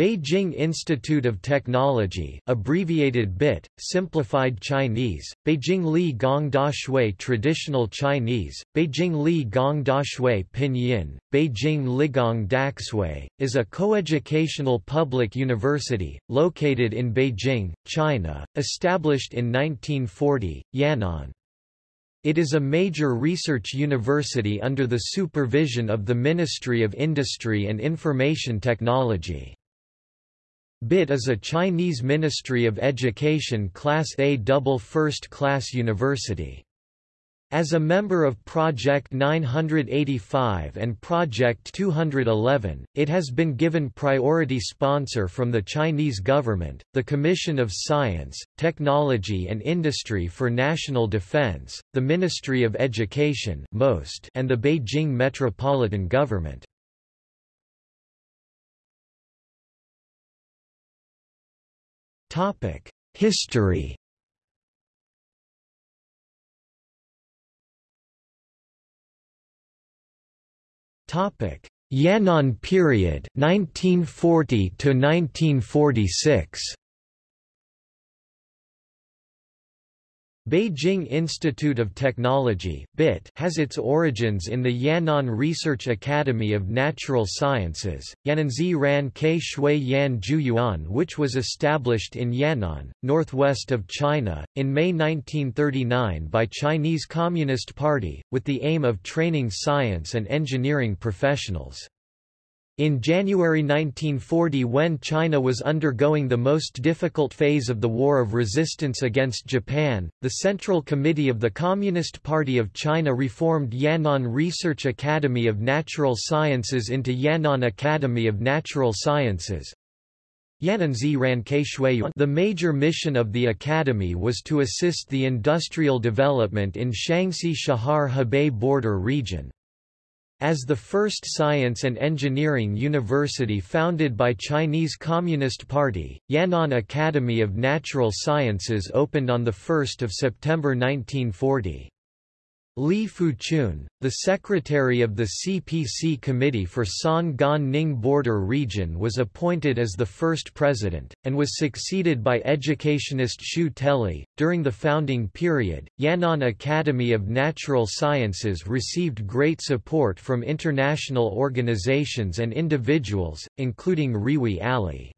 Beijing Institute of Technology abbreviated BIT, simplified Chinese, Beijing Li Gong Da Shui Traditional Chinese, Beijing Li Gong Da Shui Pinyin, Beijing Ligong Daxue, is a coeducational public university, located in Beijing, China, established in 1940, Yan'an. It is a major research university under the supervision of the Ministry of Industry and Information Technology. BIT is a Chinese Ministry of Education Class A double first-class university. As a member of Project 985 and Project 211, it has been given priority sponsor from the Chinese government, the Commission of Science, Technology and Industry for National Defense, the Ministry of Education and the Beijing Metropolitan Government. History. Topic: Yan'an period 1940 to 1946. Beijing Institute of Technology (BIT) has its origins in the Yan'an Research Academy of Natural Sciences, Yan'anzi Ran Ke Shui Yan Zhuyuan which was established in Yan'an, northwest of China, in May 1939 by Chinese Communist Party, with the aim of training science and engineering professionals. In January 1940 when China was undergoing the most difficult phase of the War of Resistance against Japan, the Central Committee of the Communist Party of China reformed Yan'an Research Academy of Natural Sciences into Yan'an Academy of Natural Sciences. The major mission of the academy was to assist the industrial development in Shanxi-Chahar-Hebei border region. As the first science and engineering university founded by Chinese Communist Party, Yan'an Academy of Natural Sciences opened on 1 September 1940. Li Fuchun, the secretary of the CPC Committee for San Gan Ning border region was appointed as the first president, and was succeeded by educationist Xu Teli. During the founding period, Yan'an Academy of Natural Sciences received great support from international organizations and individuals, including Rewi Alley.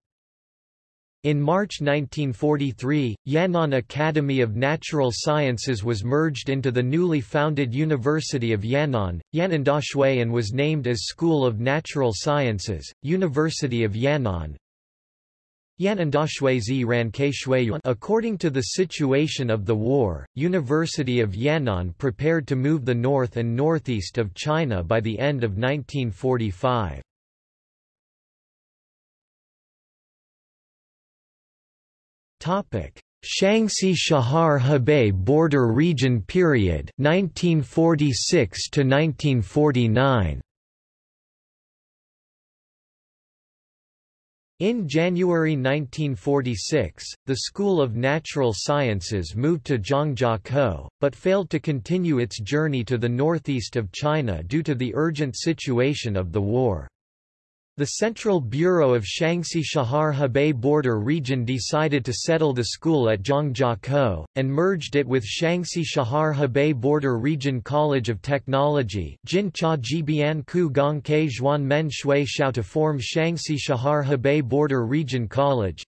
In March 1943, Yan'an Academy of Natural Sciences was merged into the newly founded University of Yan'an, Yan'an and was named as School of Natural Sciences, University of Yan'an. Yan'an ran Keishuiyuan According to the situation of the war, University of Yan'an prepared to move the north and northeast of China by the end of 1945. Shanxi Chahar Hebei border region period 1946 to 1949 In January 1946, the School of Natural Sciences moved to Zhangjiakou, but failed to continue its journey to the northeast of China due to the urgent situation of the war. The Central Bureau of Shanxi Chahar Hebei border region decided to settle the school at Zhangjiakou, and merged it with Shanxi Chahar Hebei border region College of Technology Jincha Jibian Ku Gong Ke Zhuan Men Shui Xiao to form Shanxi Chahar Hebei border region college,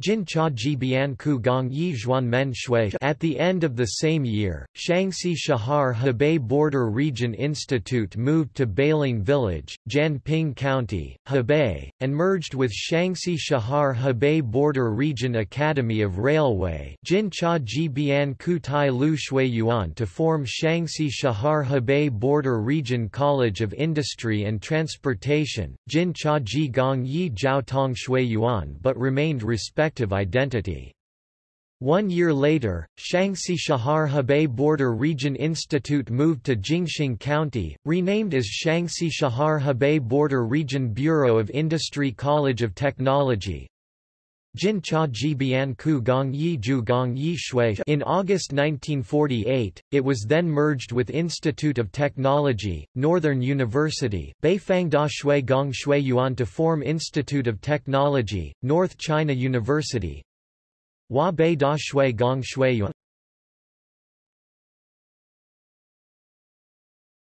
Jin Cha Ji Bian Ku Gong Yi Zhuan Men Shui. At the end of the same year, Shanxi Chahar Hebei Border Region Institute moved to Beiling Village, Jianping County, Hebei, and merged with Shanxi Chahar Hebei Border Region Academy of Railway. Jin Cha Ji Bian Ku Tai Lu Shui Yuan to form Shanxi Chahar Hebei Border Region College of Industry and Transportation, Jin Cha Ji Gong Yi Jiao Tong Shui Yuan but remained respected respective identity. One year later, Shanxi Chahar Hebei Border Region Institute moved to Jingxing County, renamed as Shanxi Chahar Hebei Border Region Bureau of Industry College of Technology, Jin Cha Ji Bian Ku Gong Yi Ju Gong Yi Shui. In August 1948, it was then merged with Institute of Technology, Northern University Beifang Da Shui Gong Shui Yuan to form Institute of Technology, North China University. Hua Bei Da Shui Gong Shui Yuan.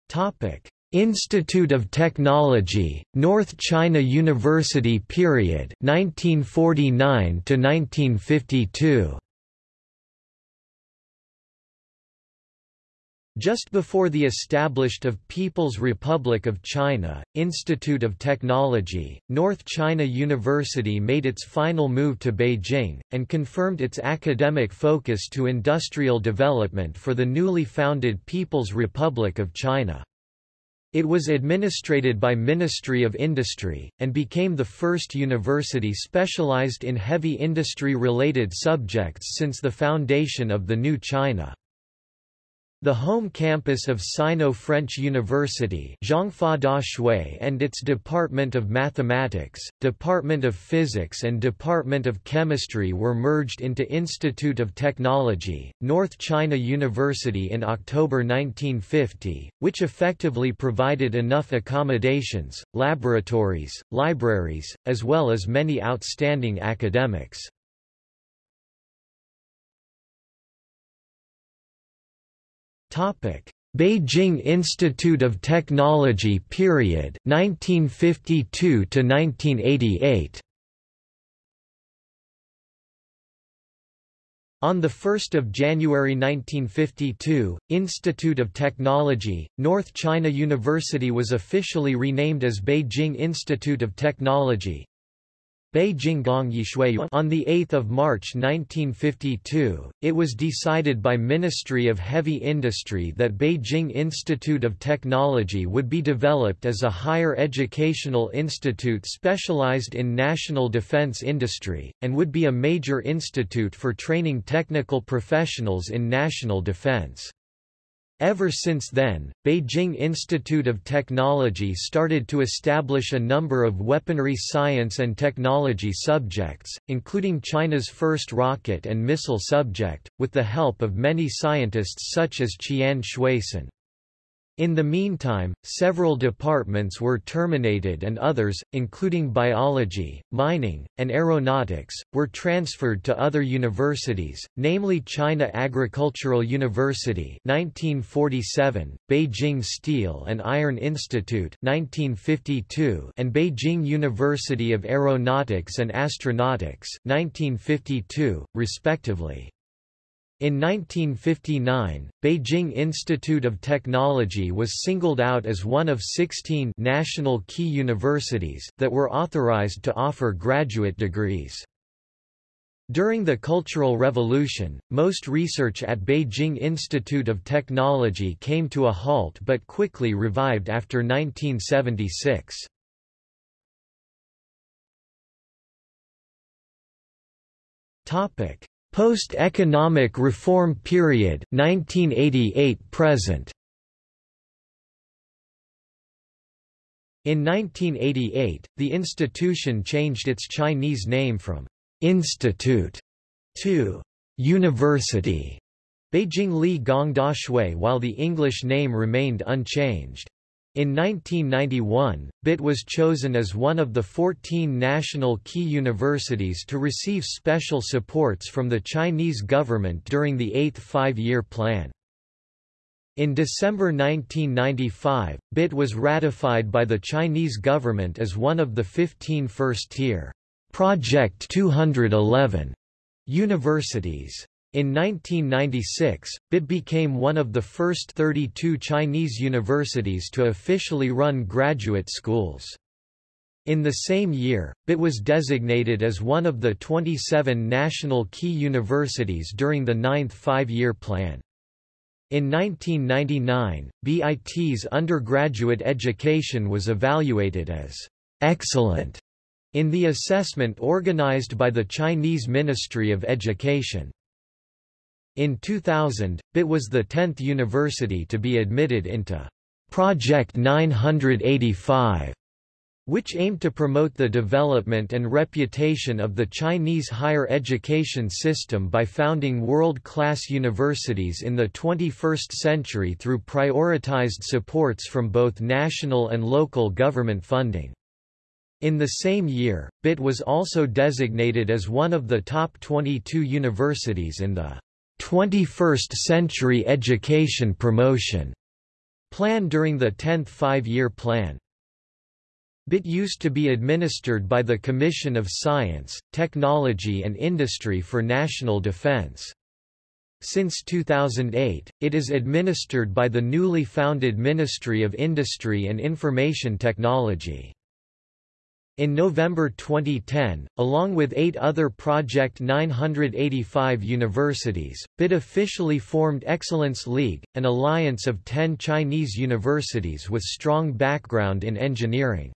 Topic Institute of Technology, North China University period 1949 to 1952 Just before the established of People's Republic of China, Institute of Technology, North China University made its final move to Beijing, and confirmed its academic focus to industrial development for the newly founded People's Republic of China. It was administrated by Ministry of Industry, and became the first university specialized in heavy industry-related subjects since the foundation of the New China. The home campus of Sino-French University and its Department of Mathematics, Department of Physics and Department of Chemistry were merged into Institute of Technology, North China University in October 1950, which effectively provided enough accommodations, laboratories, libraries, as well as many outstanding academics. Topic: Beijing Institute of Technology period 1952 to 1988. On 1 January 1952, Institute of Technology, North China University was officially renamed as Beijing Institute of Technology, Beijing On 8 March 1952, it was decided by Ministry of Heavy Industry that Beijing Institute of Technology would be developed as a higher educational institute specialized in national defense industry, and would be a major institute for training technical professionals in national defense. Ever since then, Beijing Institute of Technology started to establish a number of weaponry science and technology subjects, including China's first rocket and missile subject, with the help of many scientists such as Qian Xuesen. In the meantime, several departments were terminated and others, including biology, mining, and aeronautics, were transferred to other universities, namely China Agricultural University 1947, Beijing Steel and Iron Institute 1952, and Beijing University of Aeronautics and Astronautics 1952, respectively. In 1959, Beijing Institute of Technology was singled out as one of 16 national key universities that were authorized to offer graduate degrees. During the Cultural Revolution, most research at Beijing Institute of Technology came to a halt but quickly revived after 1976. Topic: Post-economic reform period 1988 present In 1988, the institution changed its Chinese name from institute to university, Beijing Li Gong Da while the English name remained unchanged. In 1991, BIT was chosen as one of the 14 national key universities to receive special supports from the Chinese government during the Eighth Five-Year Plan. In December 1995, BIT was ratified by the Chinese government as one of the 15 first-tier Project 211 universities. In 1996, BIT became one of the first 32 Chinese universities to officially run graduate schools. In the same year, BIT was designated as one of the 27 national key universities during the ninth five-year plan. In 1999, BIT's undergraduate education was evaluated as excellent in the assessment organized by the Chinese Ministry of Education. In 2000, BIT was the 10th university to be admitted into Project 985, which aimed to promote the development and reputation of the Chinese higher education system by founding world-class universities in the 21st century through prioritized supports from both national and local government funding. In the same year, BIT was also designated as one of the top 22 universities in the 21st Century Education Promotion plan during the 10th five-year plan. BIT used to be administered by the Commission of Science, Technology and Industry for National Defense. Since 2008, it is administered by the newly founded Ministry of Industry and Information Technology. In November 2010, along with eight other Project 985 universities, BIT officially formed Excellence League, an alliance of ten Chinese universities with strong background in engineering.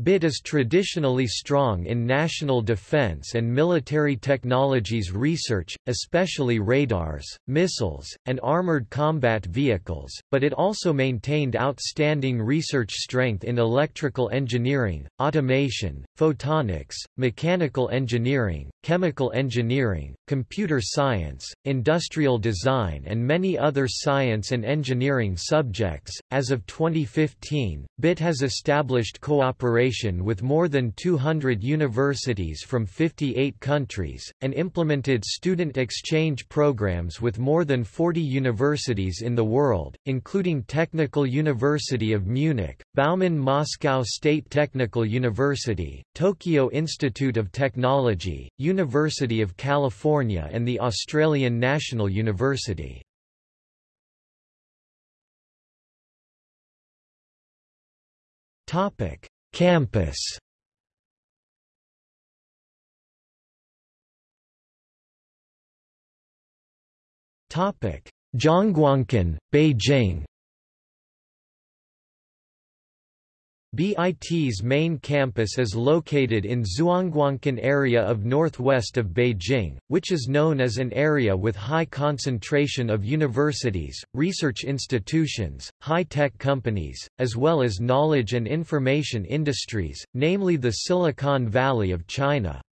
BIT is traditionally strong in national defense and military technologies research, especially radars, missiles, and armored combat vehicles, but it also maintained outstanding research strength in electrical engineering, automation, photonics, mechanical engineering, chemical engineering, computer science, industrial design and many other science and engineering subjects. As of 2015, BIT has established cooperation with more than 200 universities from 58 countries, and implemented student exchange programs with more than 40 universities in the world, including Technical University of Munich, Bauman Moscow State Technical University, Tokyo Institute of Technology, University of California and the Australian National University. Topic: Campus Topic: Zhongguancun, Beijing. BIT's main campus is located in Zhongguancun area of northwest of Beijing, which is known as an area with high concentration of universities, research institutions, high-tech companies, as well as knowledge and information industries, namely the Silicon Valley of China.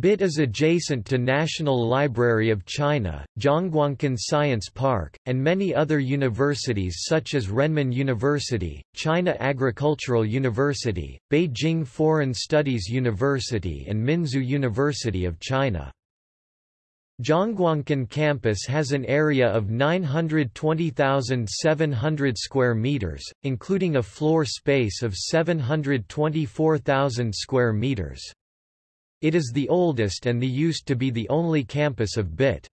BIT is adjacent to National Library of China, Zhongguancun Science Park, and many other universities such as Renmin University, China Agricultural University, Beijing Foreign Studies University and Minzu University of China. Zhongguancun campus has an area of 920,700 square meters, including a floor space of 724,000 square meters. It is the oldest and the used to be the only campus of BIT.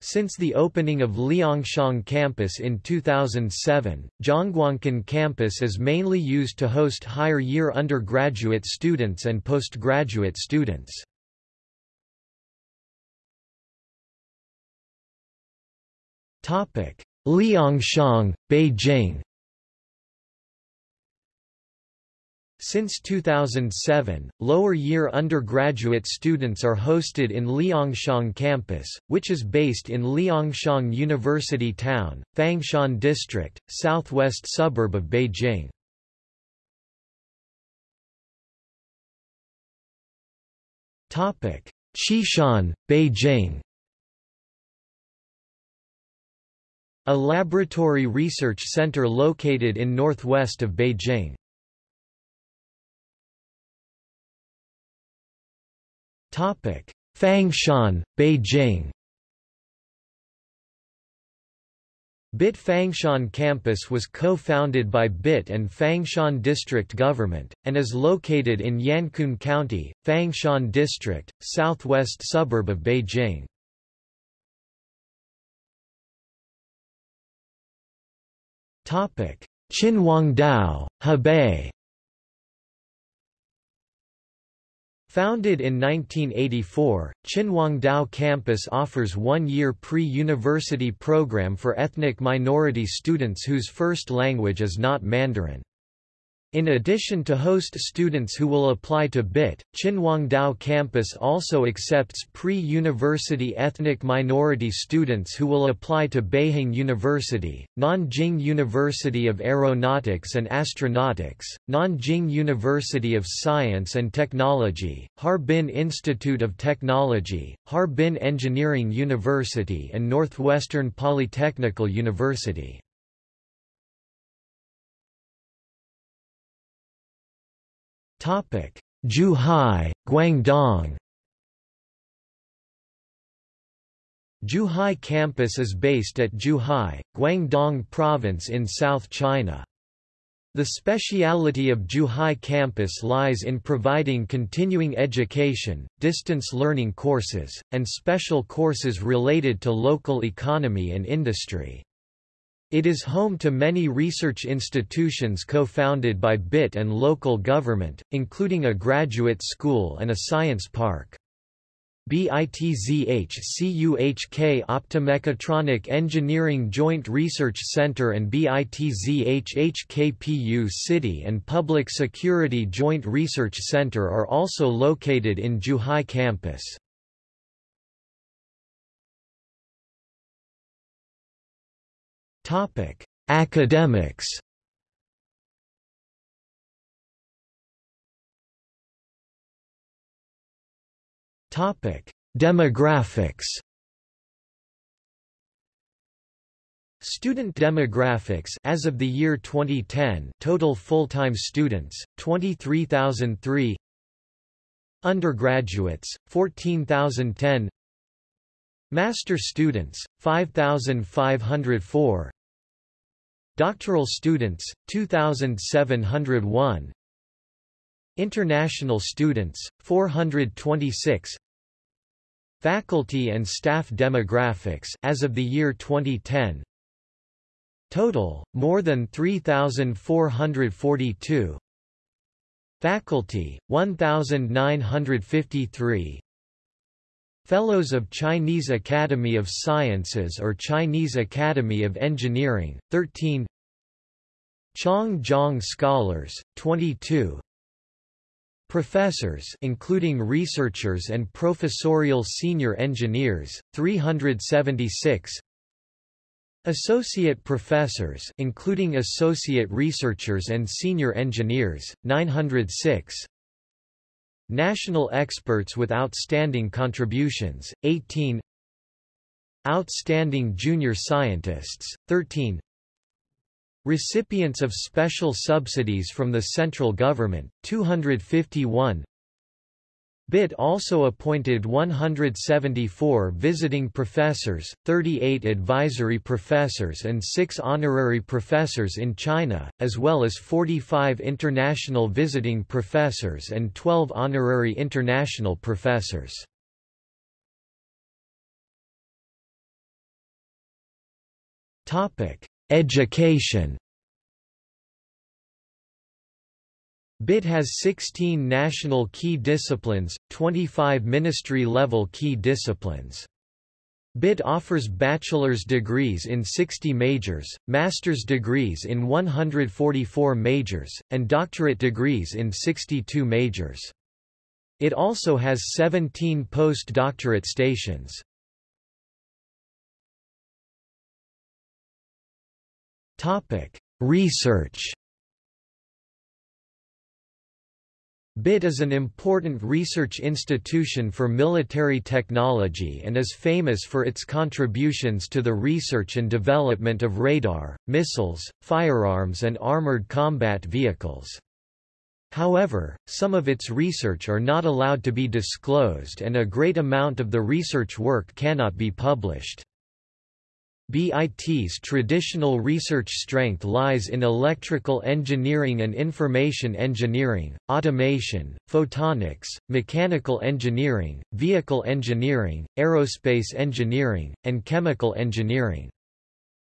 Since the opening of Liangxiang campus in 2007, Zhongguancun campus is mainly used to host higher year undergraduate students and postgraduate students. Liangxiang, Beijing Since 2007, lower-year undergraduate students are hosted in Liangxiang campus, which is based in Liangxiang University Town, Fangshan District, southwest suburb of Beijing. Xishan, Beijing A laboratory research center located in northwest of Beijing. Fangshan, Beijing. BIT Fangshan campus was co-founded by BIT and Fangshan District Government, and is located in Yankun County, Fangshan District, southwest suburb of Beijing. Qinhuangdao, Hebei Founded in 1984, Qinhuangdao campus offers one-year pre-university program for ethnic minority students whose first language is not Mandarin. In addition to host students who will apply to BIT, Qinhuangdao campus also accepts pre-university ethnic minority students who will apply to Beihang University, Nanjing University of Aeronautics and Astronautics, Nanjing University of Science and Technology, Harbin Institute of Technology, Harbin Engineering University and Northwestern Polytechnical University. Zhuhai, Guangdong. Zhuhai campus is based at Zhuhai, Guangdong Province in South China. The speciality of Zhuhai campus lies in providing continuing education, distance learning courses, and special courses related to local economy and industry. It is home to many research institutions co-founded by BIT and local government, including a graduate school and a science park. BITZH-CUHK Optomechatronic Engineering Joint Research Center and BITZH-HKPU City and Public Security Joint Research Center are also located in Zhuhai campus. Topic: Academics. Topic: Demographics. Student demographics as of the year 2010 total full-time students 23,003 Undergraduates 14,010 Master students 5,504 Doctoral students, 2,701 International students, 426 Faculty and staff demographics as of the year 2010 Total, more than 3,442 Faculty, 1,953 Fellows of Chinese Academy of Sciences or Chinese Academy of Engineering, 13 Chong-Jiang Scholars, 22 Professors including researchers and professorial senior engineers, 376 Associate professors including associate researchers and senior engineers, 906 National experts with outstanding contributions, 18 Outstanding junior scientists, 13 Recipients of special subsidies from the central government, 251 BIT also appointed 174 visiting professors, 38 advisory professors and 6 honorary professors in China, as well as 45 international visiting professors and 12 honorary international professors. Education BIT has 16 national key disciplines, 25 ministry-level key disciplines. BIT offers bachelor's degrees in 60 majors, master's degrees in 144 majors, and doctorate degrees in 62 majors. It also has 17 postdoctorate stations. Research BIT is an important research institution for military technology and is famous for its contributions to the research and development of radar, missiles, firearms and armored combat vehicles. However, some of its research are not allowed to be disclosed and a great amount of the research work cannot be published. BIT's traditional research strength lies in electrical engineering and information engineering, automation, photonics, mechanical engineering, vehicle engineering, aerospace engineering, and chemical engineering.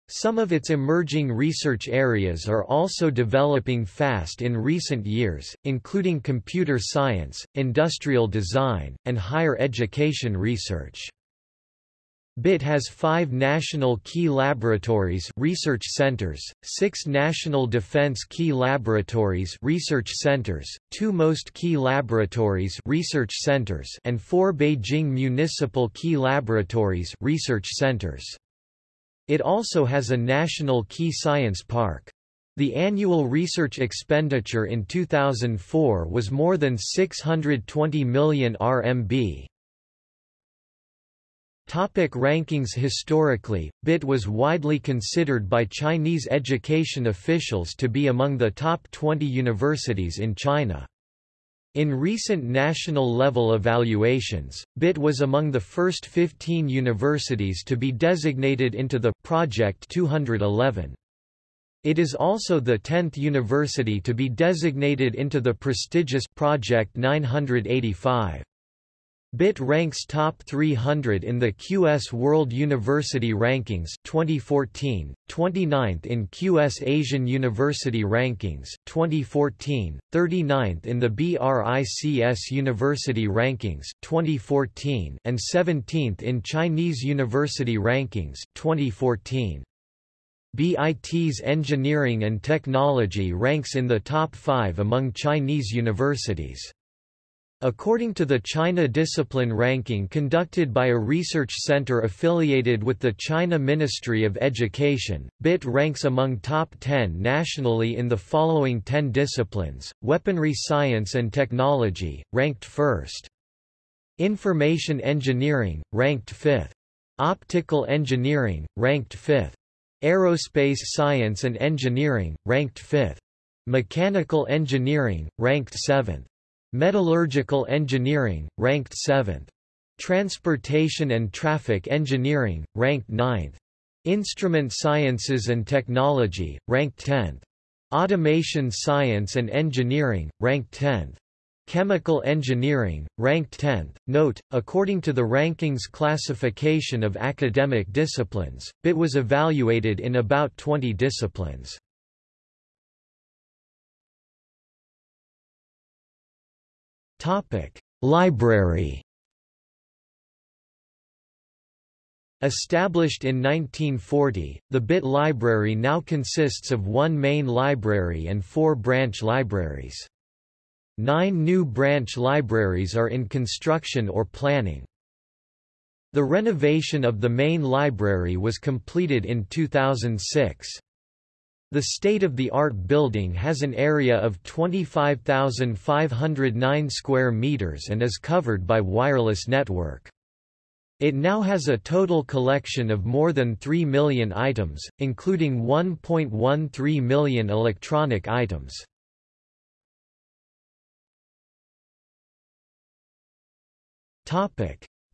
Some of its emerging research areas are also developing fast in recent years, including computer science, industrial design, and higher education research. BIT has five national key laboratories research centers, six national defense key laboratories research centers, two most key laboratories research centers and four Beijing municipal key laboratories research centers. It also has a national key science park. The annual research expenditure in 2004 was more than 620 million RMB. Topic rankings Historically, BIT was widely considered by Chinese education officials to be among the top 20 universities in China. In recent national-level evaluations, BIT was among the first 15 universities to be designated into the Project 211. It is also the 10th university to be designated into the prestigious Project 985. BIT ranks top 300 in the QS World University Rankings 2014, 29th in QS Asian University Rankings 2014, 39th in the BRICS University Rankings 2014 and 17th in Chinese University Rankings 2014. BIT's engineering and technology ranks in the top 5 among Chinese universities. According to the China Discipline Ranking conducted by a research center affiliated with the China Ministry of Education, BIT ranks among top 10 nationally in the following 10 disciplines, Weaponry Science and Technology, ranked first. Information Engineering, ranked fifth. Optical Engineering, ranked fifth. Aerospace Science and Engineering, ranked fifth. Mechanical Engineering, ranked seventh. Metallurgical Engineering, ranked 7th. Transportation and Traffic Engineering, ranked 9th. Instrument Sciences and Technology, ranked 10th. Automation Science and Engineering, ranked 10th. Chemical Engineering, ranked 10th. Note, according to the rankings classification of academic disciplines, BIT was evaluated in about 20 disciplines. Topic: Library. Established in 1940, the BIT Library now consists of one main library and four branch libraries. Nine new branch libraries are in construction or planning. The renovation of the main library was completed in 2006. The state-of-the-art building has an area of 25,509 square meters and is covered by wireless network. It now has a total collection of more than 3 million items, including 1.13 million electronic items.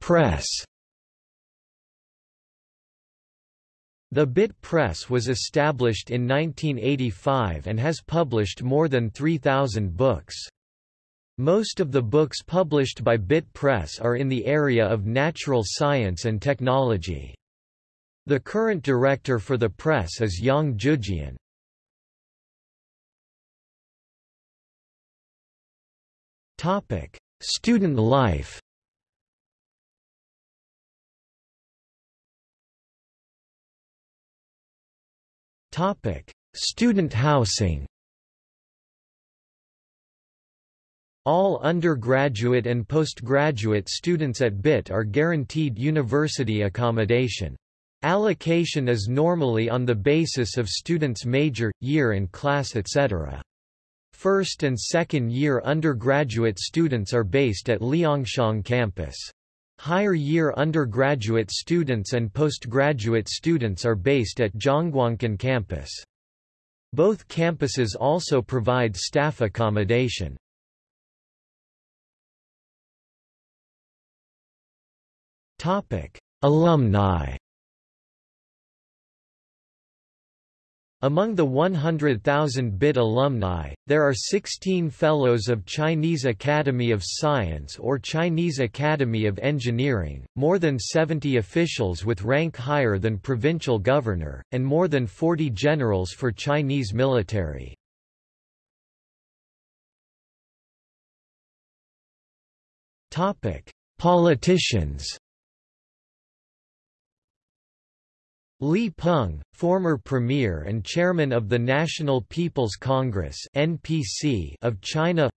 Press The BIT Press was established in 1985 and has published more than 3,000 books. Most of the books published by BIT Press are in the area of natural science and technology. The current director for the press is Yang Jujian. Student life Topic: Student housing. All undergraduate and postgraduate students at BIT are guaranteed university accommodation. Allocation is normally on the basis of students' major, year and class etc. First and second year undergraduate students are based at Liangxiang campus. Higher year undergraduate students and postgraduate students are based at Zhongguancun campus. Both campuses also provide staff accommodation. Alumni Among the 100,000 BIT alumni, there are 16 Fellows of Chinese Academy of Science or Chinese Academy of Engineering, more than 70 officials with rank higher than provincial governor, and more than 40 generals for Chinese military. Politicians Li Peng, former premier and chairman of the National People's Congress (NPC) of China.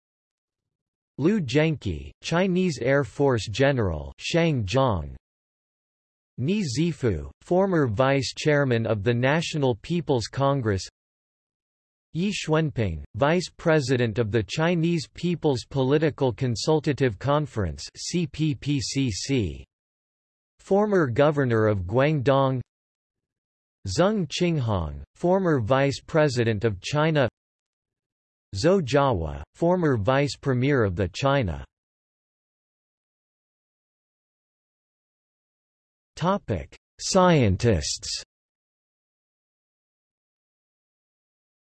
Liu Zhengqi, Chinese Air Force General Shang Zhang. Ni Zhifu, former vice chairman of the National People's Congress. Ye Xuanping, vice president of the Chinese People's Political Consultative Conference (CPPCC). Former governor of Guangdong Zeng Qinghong, former Vice President of China Zou Jiahua, former Vice Premier of the China Scientists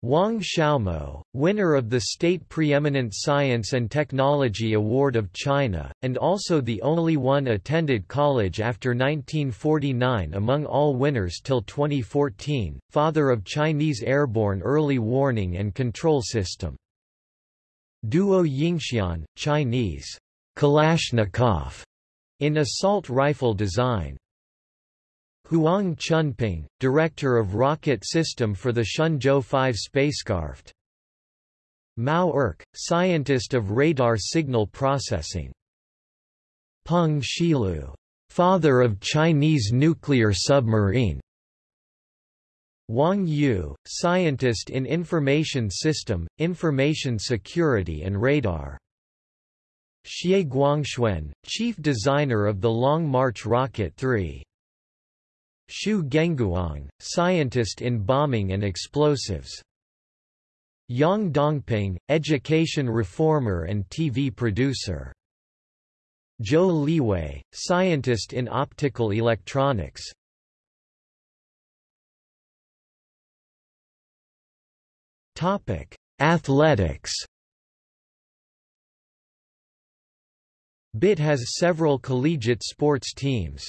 Wang Xiaomo, winner of the State Preeminent Science and Technology Award of China, and also the only one attended college after 1949 among all winners till 2014, father of Chinese airborne early warning and control system. Duo Yingxian, Chinese Kalashnikov, in assault rifle design. Huang Chunping, director of rocket system for the Shenzhou 5 spacecraft. Mao Erke, scientist of radar signal processing. Peng Shilu, father of Chinese nuclear submarine. Wang Yu, scientist in information system, information security and radar. Xie Guangxuan, chief designer of the Long March Rocket 3. Xu Gengguang, scientist in bombing and explosives. Yang Dongping, education reformer and TV producer. Zhou Liwei, scientist in optical electronics. Topic: Athletics. BIT has several collegiate sports teams.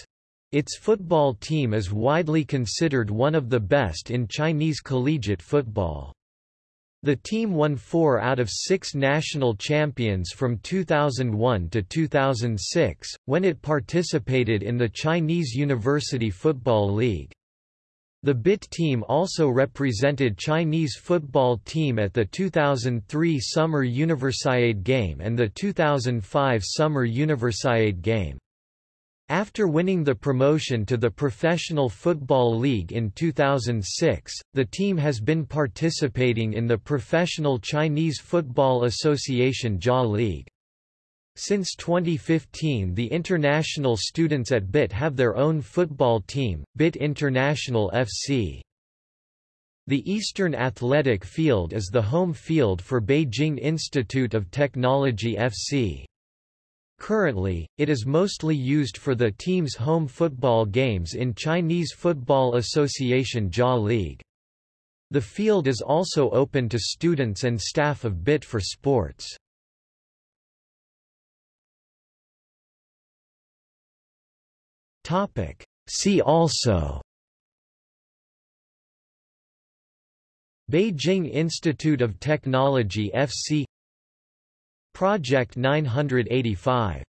Its football team is widely considered one of the best in Chinese collegiate football. The team won four out of six national champions from 2001 to 2006, when it participated in the Chinese University Football League. The BIT team also represented Chinese football team at the 2003 Summer Universiade Game and the 2005 Summer Universiade Game. After winning the promotion to the Professional Football League in 2006, the team has been participating in the Professional Chinese Football Association Jia League. Since 2015 the international students at BIT have their own football team, BIT International FC. The Eastern Athletic Field is the home field for Beijing Institute of Technology FC. Currently, it is mostly used for the team's home football games in Chinese Football Association Jia League. The field is also open to students and staff of BIT for sports. See also Beijing Institute of Technology FC Project 985